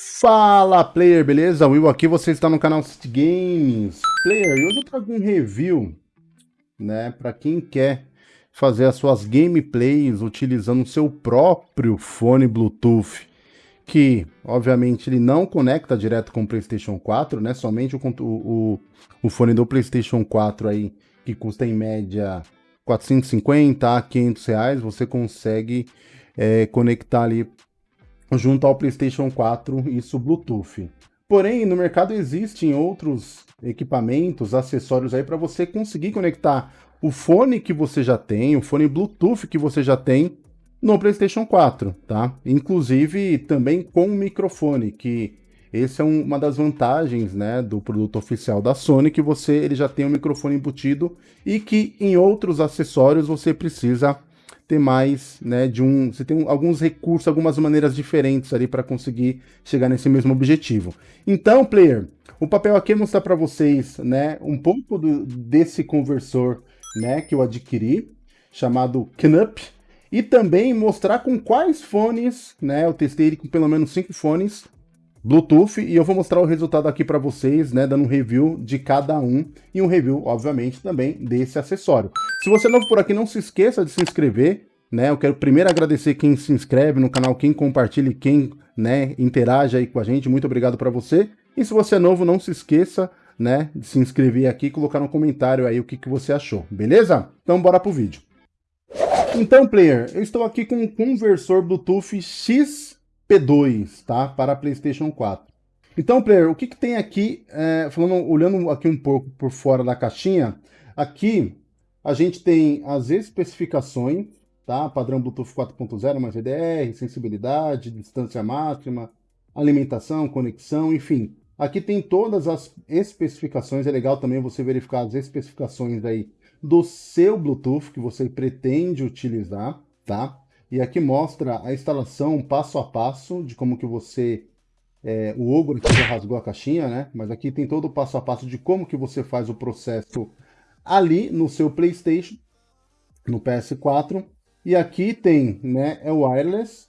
Fala player, beleza? Will aqui, você está no canal City Games. Player, e hoje eu trago um review, né, para quem quer fazer as suas gameplays utilizando o seu próprio fone Bluetooth, que obviamente ele não conecta direto com o PlayStation 4, né, somente o, o, o fone do PlayStation 4 aí, que custa em média 450 a 500 reais, você consegue é, conectar ali junto ao PlayStation 4, isso Bluetooth. Porém, no mercado existem outros equipamentos, acessórios aí para você conseguir conectar o fone que você já tem, o fone Bluetooth que você já tem no PlayStation 4, tá? Inclusive também com microfone, que esse é um, uma das vantagens, né, do produto oficial da Sony, que você ele já tem um microfone embutido e que em outros acessórios você precisa ter mais, né, de um, você tem alguns recursos, algumas maneiras diferentes ali para conseguir chegar nesse mesmo objetivo. Então, player, o papel aqui é mostrar para vocês, né, um pouco do, desse conversor, né, que eu adquiri, chamado Knup, e também mostrar com quais fones, né, eu testei ele com pelo menos cinco fones, Bluetooth, e eu vou mostrar o resultado aqui para vocês, né, dando um review de cada um, e um review, obviamente, também desse acessório. Se você é novo por aqui, não se esqueça de se inscrever, né, eu quero primeiro agradecer quem se inscreve no canal, quem compartilha e quem, né, interage aí com a gente, muito obrigado para você. E se você é novo, não se esqueça, né, de se inscrever aqui e colocar no comentário aí o que, que você achou, beleza? Então bora pro vídeo. Então, player, eu estou aqui com um conversor Bluetooth X P2, tá? Para PlayStation 4. Então, player, o que, que tem aqui, é, falando, olhando aqui um pouco por fora da caixinha, aqui a gente tem as especificações, tá? Padrão Bluetooth 4.0 mais GDR, sensibilidade, distância máxima, alimentação, conexão, enfim. Aqui tem todas as especificações, é legal também você verificar as especificações aí do seu Bluetooth que você pretende utilizar, tá? E aqui mostra a instalação passo a passo de como que você... É, o Ogro aqui já rasgou a caixinha, né? Mas aqui tem todo o passo a passo de como que você faz o processo ali no seu Playstation, no PS4. E aqui tem, né, é wireless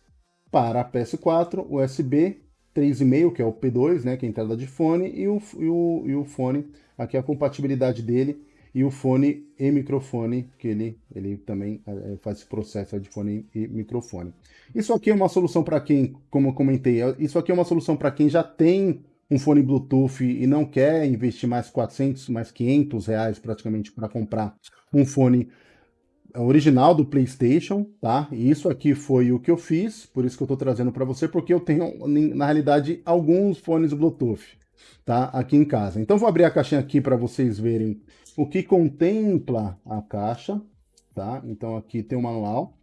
para PS4, USB 3,5, que é o P2, né, que é a entrada de fone, e o, e o, e o fone, aqui é a compatibilidade dele e o fone e microfone, que ele, ele também é, faz esse processo de fone e microfone. Isso aqui é uma solução para quem, como eu comentei, é, isso aqui é uma solução para quem já tem um fone Bluetooth e não quer investir mais 400, mais 500 reais praticamente para comprar um fone original do PlayStation, tá? E isso aqui foi o que eu fiz, por isso que eu estou trazendo para você, porque eu tenho, na realidade, alguns fones Bluetooth, tá? Aqui em casa. Então vou abrir a caixinha aqui para vocês verem o que contempla a caixa, tá? Então aqui tem o manual,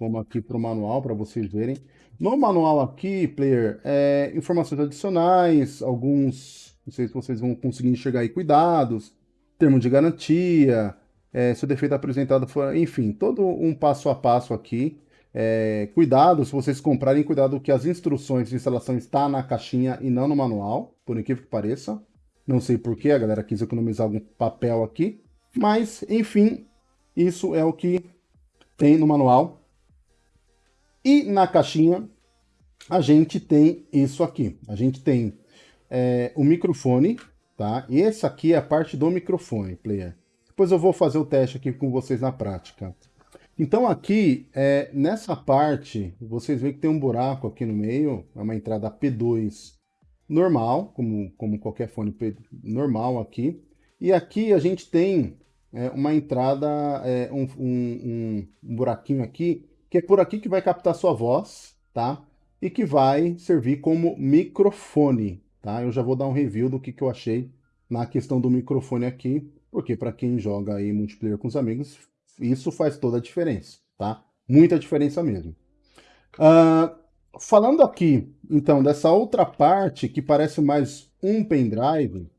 vamos aqui para o manual para vocês verem. No manual aqui, player, é, informações adicionais, alguns, não sei se vocês vão conseguir enxergar aí, cuidados, termo de garantia, é, se o defeito apresentado for, enfim, todo um passo a passo aqui. É, cuidado, se vocês comprarem, cuidado que as instruções de instalação estão na caixinha e não no manual, por incrível que pareça. Não sei porquê, a galera quis economizar algum papel aqui. Mas, enfim, isso é o que tem no manual. E na caixinha, a gente tem isso aqui. A gente tem é, o microfone, tá? E esse aqui é a parte do microfone, player. Depois eu vou fazer o teste aqui com vocês na prática. Então aqui, é, nessa parte, vocês veem que tem um buraco aqui no meio, é uma entrada P2 normal, como, como qualquer fone normal aqui. E aqui a gente tem é, uma entrada, é, um, um, um, buraquinho aqui, que é por aqui que vai captar sua voz, tá? E que vai servir como microfone, tá? Eu já vou dar um review do que, que eu achei na questão do microfone aqui, porque para quem joga aí multiplayer com os amigos, isso faz toda a diferença, tá? Muita diferença mesmo. Uh, falando aqui, então, dessa outra parte que parece mais um pendrive,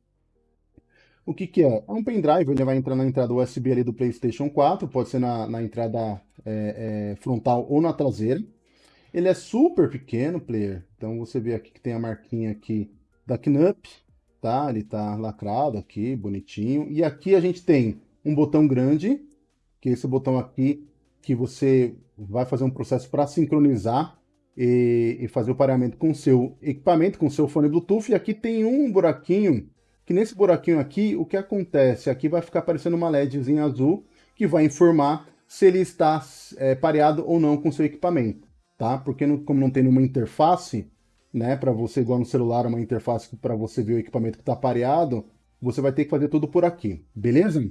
o que que é? É um pendrive, ele vai entrar na entrada USB ali do PlayStation 4, pode ser na, na entrada é, é, frontal ou na traseira. Ele é super pequeno, player, então você vê aqui que tem a marquinha aqui da Knup, tá? Ele tá lacrado aqui, bonitinho. E aqui a gente tem um botão grande, que é esse botão aqui, que você vai fazer um processo para sincronizar e, e fazer o pareamento com o seu equipamento, com o seu fone Bluetooth. E aqui tem um buraquinho, que nesse buraquinho aqui, o que acontece? Aqui vai ficar aparecendo uma LEDzinha azul, que vai informar se ele está é, pareado ou não com o seu equipamento, tá? Porque não, como não tem nenhuma interface, né, para você, igual no celular, uma interface para você ver o equipamento que está pareado, você vai ter que fazer tudo por aqui, beleza?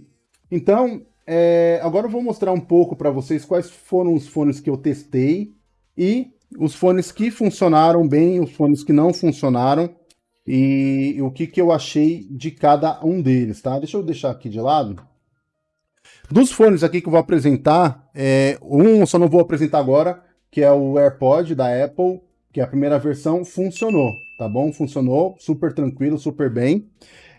Então, é, agora eu vou mostrar um pouco para vocês quais foram os fones que eu testei e os fones que funcionaram bem, os fones que não funcionaram e, o que, que eu achei de cada um deles, tá? Deixa eu deixar aqui de lado. Dos fones aqui que eu vou apresentar, é, um eu só não vou apresentar agora, que é o AirPod da Apple, que a primeira versão, funcionou, tá bom? Funcionou, super tranquilo, super bem.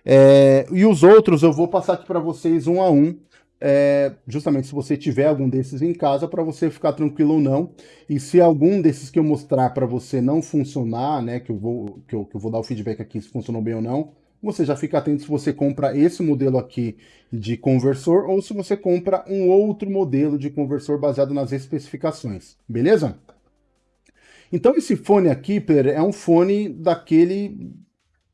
É, e os outros eu vou passar aqui para vocês um a um, é, justamente se você tiver algum desses em casa, para você ficar tranquilo ou não. E se algum desses que eu mostrar para você não funcionar, né, que eu, vou, que, eu, que eu vou dar o feedback aqui se funcionou bem ou não, você já fica atento se você compra esse modelo aqui de conversor ou se você compra um outro modelo de conversor baseado nas especificações, beleza? Então esse fone aqui, é um fone daquele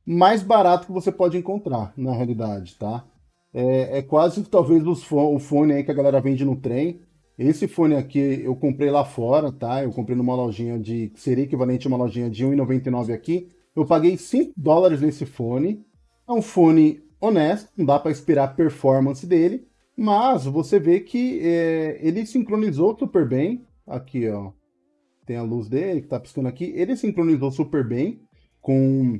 mais barato que você pode encontrar, na realidade, tá? É, é quase talvez os fo o fone aí que a galera vende no trem. Esse fone aqui eu comprei lá fora, tá? Eu comprei numa lojinha de... que seria equivalente a uma lojinha de R$1,99 aqui. Eu paguei 5 dólares nesse fone. É um fone honesto, não dá para esperar a performance dele, mas você vê que é, ele sincronizou super bem. Aqui, ó, tem a luz dele que tá piscando aqui. Ele sincronizou super bem com,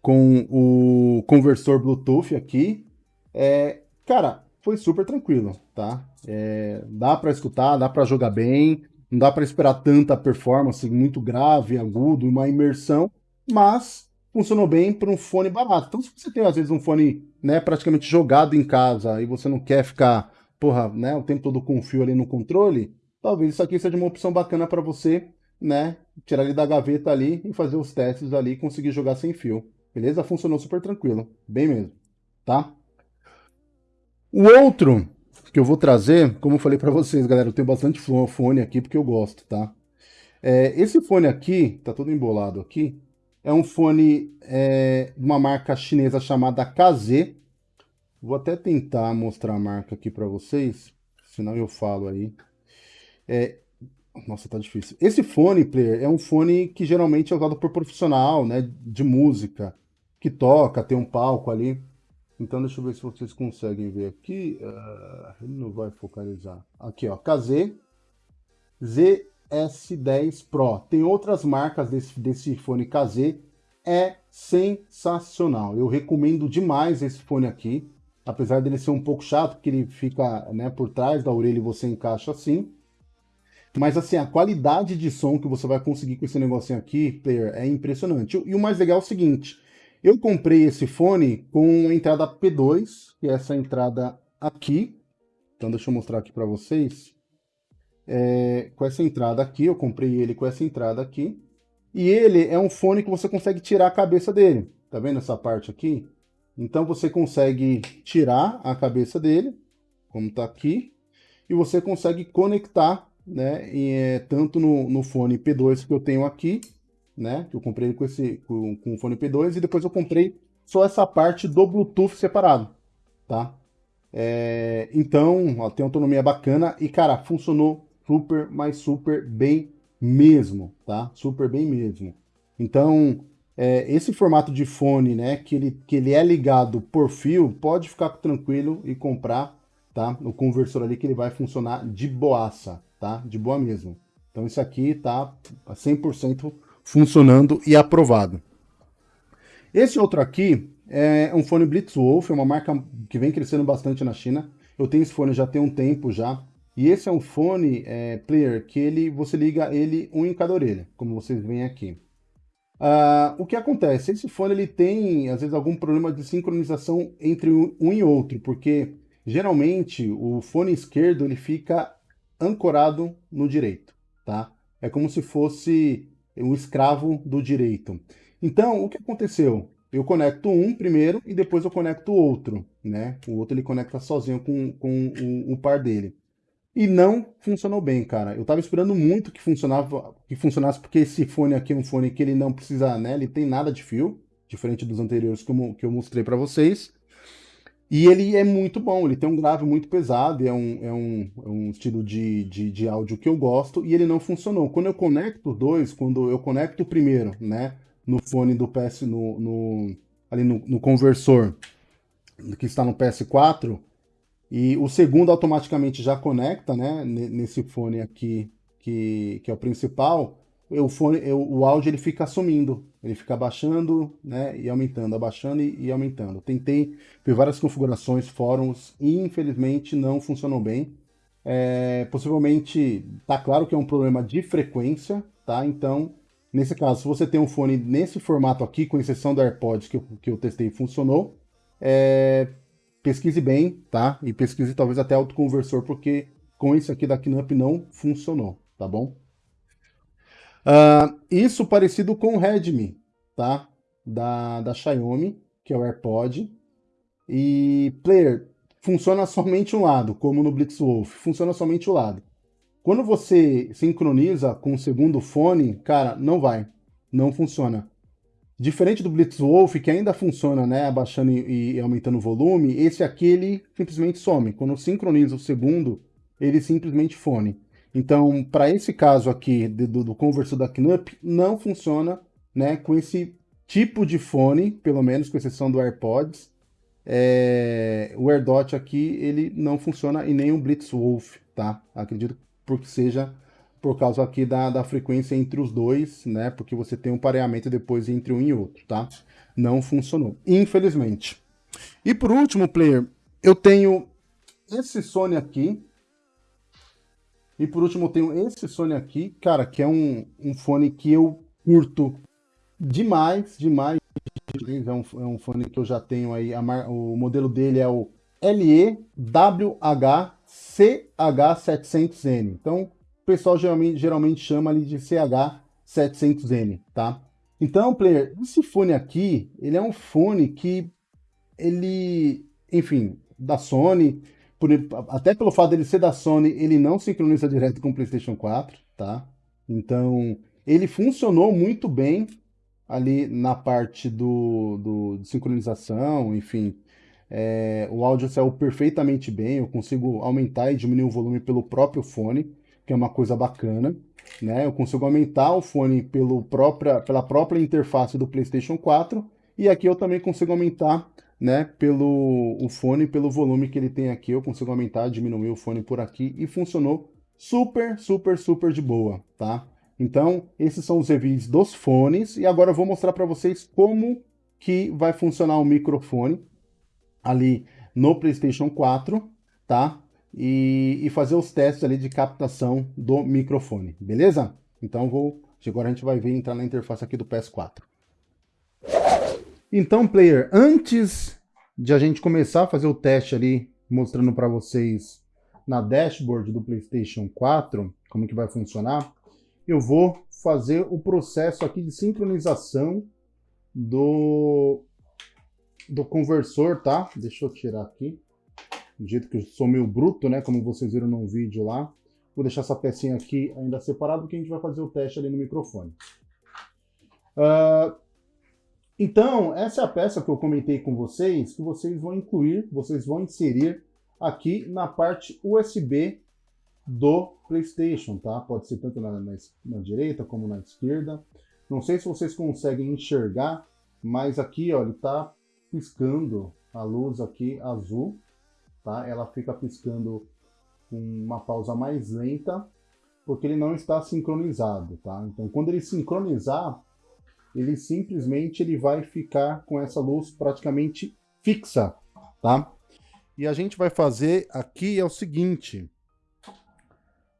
com o conversor Bluetooth aqui. É, cara, foi super tranquilo, tá? É, dá para escutar, dá para jogar bem, não dá para esperar tanta performance muito grave, agudo, uma imersão, mas funcionou bem para um fone barato. Então, se você tem às vezes um fone, né, praticamente jogado em casa e você não quer ficar, porra, né, o tempo todo com fio ali no controle, talvez isso aqui seja uma opção bacana para você, né, tirar ele da gaveta ali e fazer os testes ali e conseguir jogar sem fio. Beleza? Funcionou super tranquilo, bem mesmo, tá? O outro que eu vou trazer, como eu falei para vocês, galera, eu tenho bastante fone aqui porque eu gosto, tá? É, esse fone aqui, tá todo embolado aqui, é um fone é, de uma marca chinesa chamada KZ. Vou até tentar mostrar a marca aqui para vocês, senão eu falo aí. É, nossa, tá difícil. Esse fone, player, é um fone que geralmente é usado por profissional, né, de música, que toca, tem um palco ali. Então, deixa eu ver se vocês conseguem ver aqui. Uh, ele não vai focalizar. Aqui, ó, KZ ZS10 Pro. Tem outras marcas desse, desse fone KZ. É sensacional. Eu recomendo demais esse fone aqui. Apesar dele ser um pouco chato, porque ele fica né, por trás da orelha e você encaixa assim. Mas assim, a qualidade de som que você vai conseguir com esse negocinho aqui, player, é impressionante. E o mais legal é o seguinte, eu comprei esse fone com a entrada P2, que é essa entrada aqui. Então deixa eu mostrar aqui para vocês. É, com essa entrada aqui, eu comprei ele com essa entrada aqui. E ele é um fone que você consegue tirar a cabeça dele. Tá vendo essa parte aqui? Então você consegue tirar a cabeça dele, como tá aqui. E você consegue conectar, né, e, é, tanto no, no fone P2 que eu tenho aqui, né? Que eu comprei com esse com, com o fone P2 e depois eu comprei só essa parte do Bluetooth separado, tá? É, então, ó, tem autonomia bacana e, cara, funcionou super, mas super bem mesmo, tá? Super bem mesmo. Então, é, esse formato de fone, né, que ele, que ele é ligado por fio, pode ficar tranquilo e comprar, tá? O conversor ali que ele vai funcionar de boaça, tá? De boa mesmo. Então, isso aqui tá 100% funcionando e aprovado. Esse outro aqui é um fone Blitzwolf, é uma marca que vem crescendo bastante na China. Eu tenho esse fone já tem um tempo já. E esse é um fone é, player que ele, você liga ele um em cada orelha, como vocês veem aqui. Uh, o que acontece? Esse fone ele tem, às vezes, algum problema de sincronização entre um e outro, porque geralmente o fone esquerdo ele fica ancorado no direito, tá? É como se fosse um escravo do direito. Então, o que aconteceu? Eu conecto um primeiro e depois eu conecto o outro, né? O outro ele conecta sozinho com, com o, o par dele. e não funcionou bem, cara. Eu tava esperando muito que funcionava, que funcionasse, porque esse fone aqui é um fone que ele não precisa, né? Ele tem nada de fio, diferente dos anteriores que eu, que eu mostrei para vocês. E ele é muito bom, ele tem um grave muito pesado, é um, é um, é um estilo de, de, de, áudio que eu gosto, e ele não funcionou. Quando eu conecto dois, quando eu conecto o primeiro, né, no fone do PS, no, no ali no, no conversor, que está no PS4, e o segundo automaticamente já conecta, né, nesse fone aqui, que, que é o principal, o, fone, o áudio ele fica sumindo, ele fica abaixando né, e aumentando, abaixando e, e aumentando. Tentei ver várias configurações, fóruns, e infelizmente não funcionou bem. É, possivelmente, tá claro que é um problema de frequência, tá? Então, nesse caso, se você tem um fone nesse formato aqui, com exceção do AirPods que eu, que eu testei e funcionou, é, pesquise bem, tá? E pesquise talvez até autoconversor, porque com esse aqui da Knup não funcionou, tá bom? Uh, isso parecido com o Redmi, tá? Da, da Xiaomi, que é o AirPod. E, player, funciona somente um lado, como no Blitzwolf, funciona somente o um lado. Quando você sincroniza com o segundo fone, cara, não vai, não funciona. Diferente do Blitzwolf, que ainda funciona, né, abaixando e, e, aumentando o volume, esse aqui ele simplesmente some. Quando sincroniza o segundo, ele simplesmente fone. Então, para esse caso aqui do, do conversor da Knup, não funciona né, com esse tipo de fone, pelo menos com exceção do AirPods. É, o AirDot aqui, ele não funciona e nem o Blitzwolf, tá? Acredito porque seja por causa aqui da, da frequência entre os dois, né? Porque você tem um pareamento depois entre um e outro, tá? Não funcionou, infelizmente. E por último, player, eu tenho esse Sony aqui. E por último, eu tenho esse Sony aqui, cara, que é um, um fone que eu curto demais, demais. É um, é um fone que eu já tenho aí, a, o modelo dele é o LEWH-CH700N. Então, pessoal geralmente, geralmente chama ali de CH700N, tá? Então, player, esse fone aqui, ele é um fone que ele, enfim, da Sony, por, até pelo fato dele ser da Sony, ele não sincroniza direto com o PlayStation 4, tá? Então, ele funcionou muito bem ali na parte do, do de sincronização, enfim, é, o áudio saiu perfeitamente bem, eu consigo aumentar e diminuir o volume pelo próprio fone que é uma coisa bacana. Né? Eu consigo aumentar o fone pelo própria, pela própria interface do PlayStation 4 e aqui eu também consigo aumentar né, pelo o fone, pelo volume que ele tem aqui, eu consigo aumentar, diminuir o fone por aqui e funcionou super, super, super de boa, tá? Então, esses são os reviews dos fones e agora eu vou mostrar para vocês como que vai funcionar o microfone ali no PlayStation 4, tá? e, e fazer os testes ali de captação do microfone, beleza? Então vou, agora a gente vai ver entrar na interface aqui do PS4. Então, player, antes de a gente começar a fazer o teste ali, mostrando para vocês na dashboard do PlayStation 4, como que vai funcionar, eu vou fazer o processo aqui de sincronização do, do conversor, tá? Deixa eu tirar aqui do jeito que eu sou meio bruto, né, como vocês viram no vídeo lá. Vou deixar essa pecinha aqui ainda separada, porque a gente vai fazer o teste ali no microfone. Uh, então, essa é a peça que eu comentei com vocês, que vocês vão incluir, vocês vão inserir aqui na parte USB do PlayStation, tá? Pode ser tanto na, na, na, direita como na esquerda. Não sei se vocês conseguem enxergar, mas aqui, ó, ele tá piscando a luz aqui azul, tá? Ela fica piscando com uma pausa mais lenta, porque ele não está sincronizado, tá? Então, quando ele sincronizar, ele simplesmente ele vai ficar com essa luz praticamente fixa, tá? E a gente vai fazer aqui é o seguinte,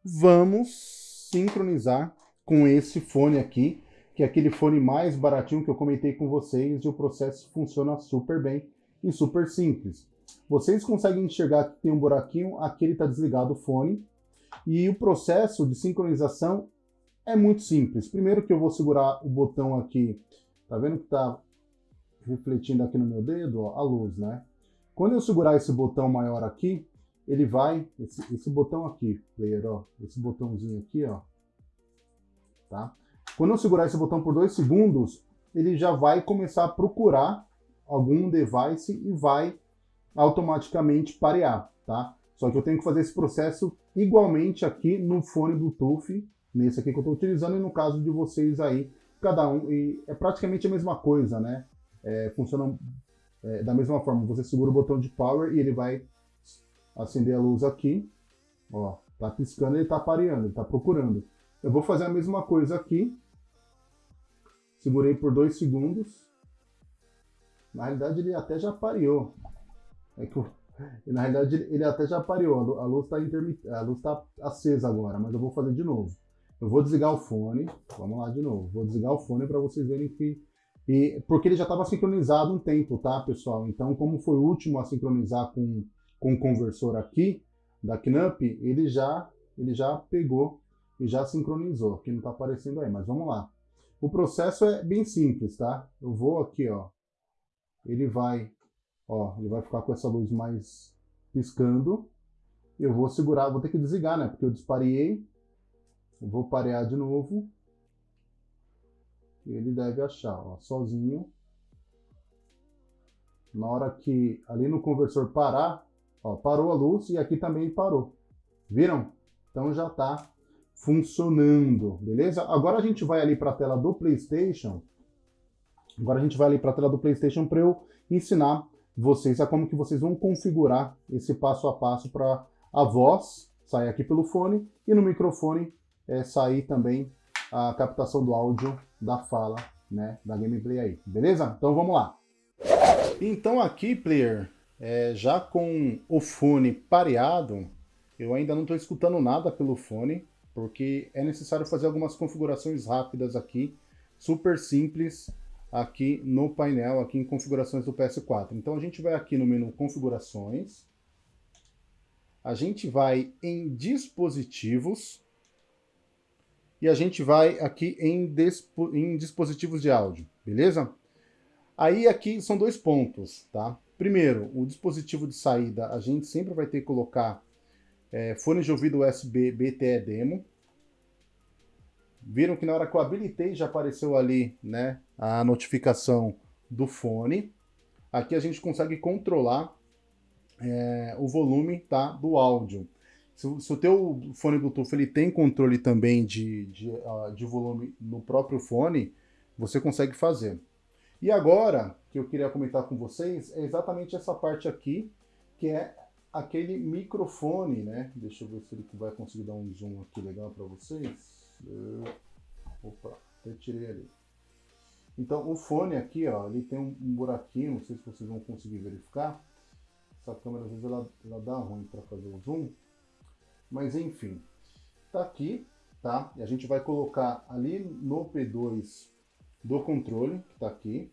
vamos sincronizar com esse fone aqui, que é aquele fone mais baratinho que eu comentei com vocês, e o processo funciona super bem e super simples. Vocês conseguem enxergar que tem um buraquinho, aqui ele está desligado o fone. E o processo de sincronização é muito simples. Primeiro que eu vou segurar o botão aqui, tá vendo que está refletindo aqui no meu dedo, ó, a luz, né? Quando eu segurar esse botão maior aqui, ele vai, esse, esse botão aqui, player, ó, esse botãozinho aqui, ó, tá? Quando eu segurar esse botão por dois segundos, ele já vai começar a procurar algum device e vai automaticamente parear, tá? Só que eu tenho que fazer esse processo igualmente aqui no fone Bluetooth, nesse aqui que eu estou utilizando, e no caso de vocês aí, cada um, e é praticamente a mesma coisa, né? É, funciona é, da mesma forma, você segura o botão de power e ele vai acender a luz aqui, ó, tá piscando, ele tá pareando, ele tá procurando. Eu vou fazer a mesma coisa aqui, segurei por dois segundos, na realidade ele até já pareou, é que eu, na realidade ele até já pareou, a luz está intermit... tá acesa agora, mas eu vou fazer de novo. Eu vou desligar o fone, vamos lá de novo, vou desligar o fone para vocês verem que e, porque ele já estava sincronizado um tempo, tá, pessoal? Então, como foi o último a sincronizar com, com o conversor aqui, da Knup, ele já, ele já pegou e já sincronizou. Aqui não está aparecendo aí, mas vamos lá. O processo é bem simples, tá? Eu vou aqui, ó. Ele vai, ó, ele vai ficar com essa luz mais piscando. Eu vou segurar, vou ter que desligar, né? Porque eu disparei. Vou parear de novo ele deve achar, ó, sozinho. Na hora que ali no conversor parar, ó, parou a luz e aqui também parou. Viram? Então já está funcionando, beleza? Agora a gente vai ali para a tela do PlayStation. Agora a gente vai ali para a tela do PlayStation para eu ensinar vocês a como que vocês vão configurar esse passo a passo para a voz sair aqui pelo fone e no microfone é, sair também a captação do áudio da fala, né, da gameplay aí, beleza? Então vamos lá. Então aqui, player, é, já com o fone pareado, eu ainda não estou escutando nada pelo fone, porque é necessário fazer algumas configurações rápidas aqui, super simples, aqui no painel, aqui em configurações do PS4. Então a gente vai aqui no menu configurações, a gente vai em dispositivos, e a gente vai aqui em, em dispositivos de áudio, beleza? Aí aqui são dois pontos, tá? Primeiro, o dispositivo de saída, a gente sempre vai ter que colocar é, fone de ouvido USB BTE Demo. Viram que na hora que eu habilitei já apareceu ali né, a notificação do fone. Aqui a gente consegue controlar é, o volume tá, do áudio. Se, se, o teu fone Bluetooth ele tem controle também de, de, uh, de volume no próprio fone, você consegue fazer. E agora, que eu queria comentar com vocês, é exatamente essa parte aqui, que é aquele microfone, né? Deixa eu ver se ele vai conseguir dar um zoom aqui legal para vocês. Opa, até tirei ali. Então, o fone aqui, ó, ele tem um, buraquinho, não sei se vocês vão conseguir verificar. Essa câmera, às vezes, ela, ela dá ruim para fazer o zoom. Mas enfim, tá aqui, tá? E a gente vai colocar ali no P2 do controle, que tá aqui,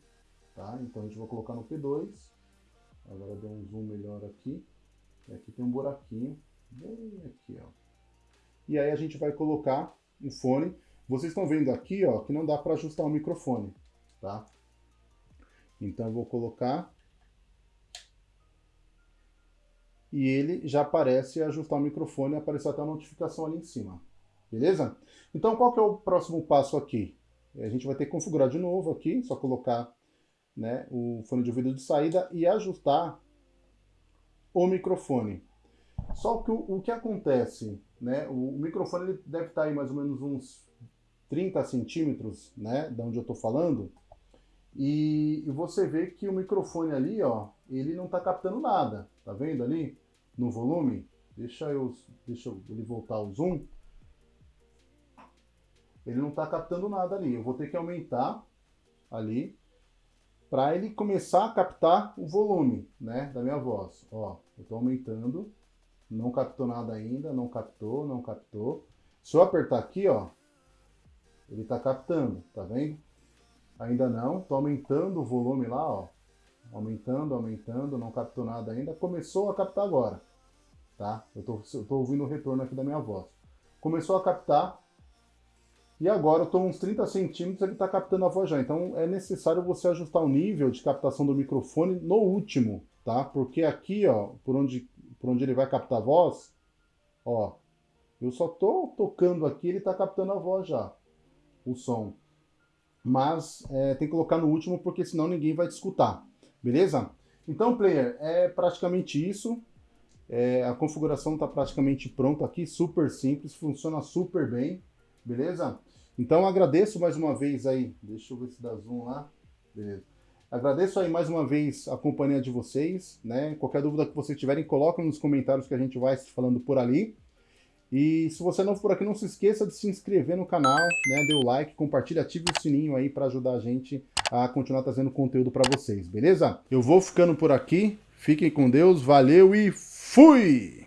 tá? Então a gente vai colocar no P2. Agora deu um zoom melhor aqui. E aqui tem um buraquinho, bem aqui, ó. E aí a gente vai colocar o fone. Vocês estão vendo aqui, ó, que não dá para ajustar o microfone, tá? Então eu vou colocar e ele já aparece ajustar o microfone e aparecer até a notificação ali em cima. Beleza? Então qual que é o próximo passo aqui? A gente vai ter que configurar de novo aqui, só colocar né, o fone de ouvido de saída e ajustar o microfone. Só que o, o que acontece, né, o, o microfone ele deve estar aí mais ou menos uns 30 centímetros, né, da onde eu estou falando, e, você vê que o microfone ali, ó, ele não está captando nada, tá vendo ali no volume? Deixa eu, deixa ele voltar o zoom. Ele não está captando nada ali. Eu vou ter que aumentar ali para ele começar a captar o volume, né, da minha voz. Ó, eu estou aumentando, não captou nada ainda, não captou, não captou. Se eu apertar aqui, ó, ele está captando, tá vendo? Ainda não, estou aumentando o volume lá, ó. Aumentando, aumentando, não captou nada ainda. Começou a captar agora, tá? Eu estou ouvindo o retorno aqui da minha voz. Começou a captar, e agora eu estou uns 30 centímetros, ele está captando a voz já. Então é necessário você ajustar o nível de captação do microfone no último, tá? Porque aqui, ó, por onde por onde ele vai captar a voz, ó, eu só tô tocando aqui, ele tá captando a voz já, o som. Mas é, tem que colocar no último, porque senão ninguém vai te escutar, beleza? Então, player, é praticamente isso. É, a configuração está praticamente pronta aqui, super simples, funciona super bem, beleza? Então agradeço mais uma vez aí, deixa eu ver se dá zoom lá, beleza. Agradeço aí mais uma vez a companhia de vocês, né? Qualquer dúvida que vocês tiverem, coloquem nos comentários que a gente vai falando por ali. E se você não for aqui, não se esqueça de se inscrever no canal, né? Dê o like, compartilhe, ative o sininho aí para ajudar a gente a continuar trazendo conteúdo para vocês, beleza? Eu vou ficando por aqui, fiquem com Deus, valeu e fui!